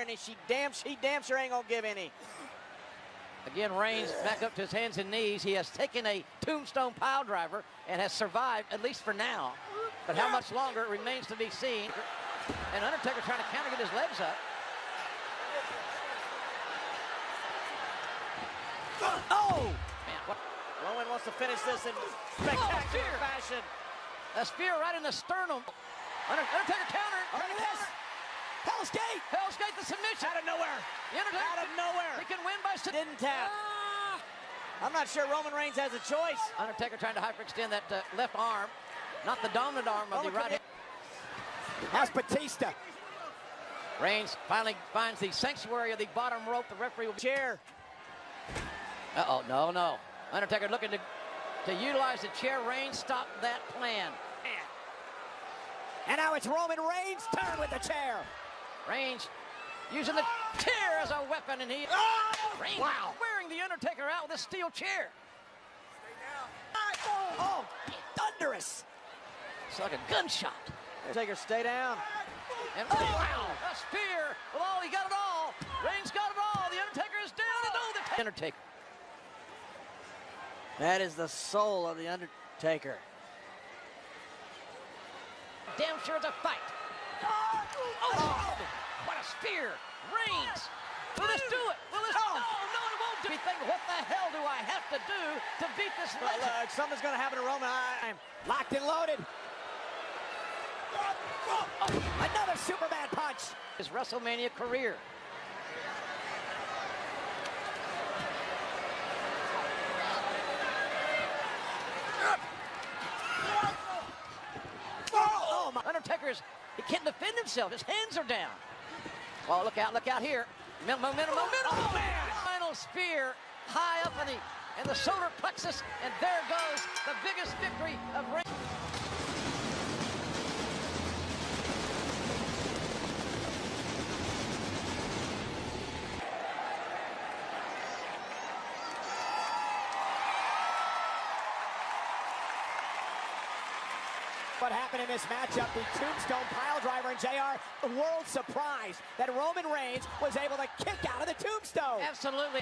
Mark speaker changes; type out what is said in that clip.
Speaker 1: And she damn, she damn sure ain't gonna give any.
Speaker 2: Again, Reigns back up to his hands and knees. He has taken a tombstone pile driver and has survived, at least for now. But how much longer remains to be seen. And Undertaker trying to counter, get his legs up. Oh! Man, what?
Speaker 1: Roman wants to finish this in spectacular oh,
Speaker 2: fear.
Speaker 1: fashion.
Speaker 2: A spear right in the sternum. Under- Undertaker counter.
Speaker 1: Look at this. Hell's Gate.
Speaker 2: Hell's Gate the submission.
Speaker 1: Out of nowhere.
Speaker 2: Undertaker
Speaker 1: Out of nowhere.
Speaker 2: He can win by sub-
Speaker 1: Didn't tap. I'm not sure Roman Reigns has a choice.
Speaker 2: Undertaker trying to hyperextend that uh, left arm, not the dominant arm of the right hand.
Speaker 1: That's Batista.
Speaker 2: Reigns finally finds the sanctuary of the bottom rope. The referee will be
Speaker 1: Chair.
Speaker 2: Uh-oh, no, no. Undertaker looking to, to utilize the chair. Reigns stopped that plan.
Speaker 1: And now it's Roman Reigns' turn with the chair.
Speaker 2: Reigns using the chair as a weapon, and he... Reigns oh,
Speaker 1: Wow.
Speaker 2: wearing the Undertaker out with a steel chair. Stay down.
Speaker 1: Oh, thunderous.
Speaker 2: It's like a gunshot.
Speaker 1: Undertaker, stay down.
Speaker 2: And oh, wow, a spear with all, he got it all. Reigns got it all. The Undertaker is down, and oh, the Undertaker.
Speaker 1: That is the soul of the Undertaker.
Speaker 2: Damn sure it's a fight. Oh, what a spear. Reigns. Will this do it? Will this?
Speaker 1: Oh.
Speaker 2: No, it won't do. Think, what the hell do I have to do to beat this
Speaker 1: Well,
Speaker 2: legend?
Speaker 1: uh, something's going to happen to Roman. I'm locked and loaded. Another Superman punch.
Speaker 2: His WrestleMania career.
Speaker 1: Oh.
Speaker 2: Undertaker's, he can't defend himself. His hands are down. Oh, look out, look out here. Momentum, momentum.
Speaker 1: Oh, man.
Speaker 2: Final spear high up in the, in the solar plexus. And there goes the biggest victory of Reigns.
Speaker 1: What happened in this matchup, the tombstone Piledriver and JR, the world surprised that Roman Reigns was able to kick out of the tombstone.
Speaker 2: Absolutely.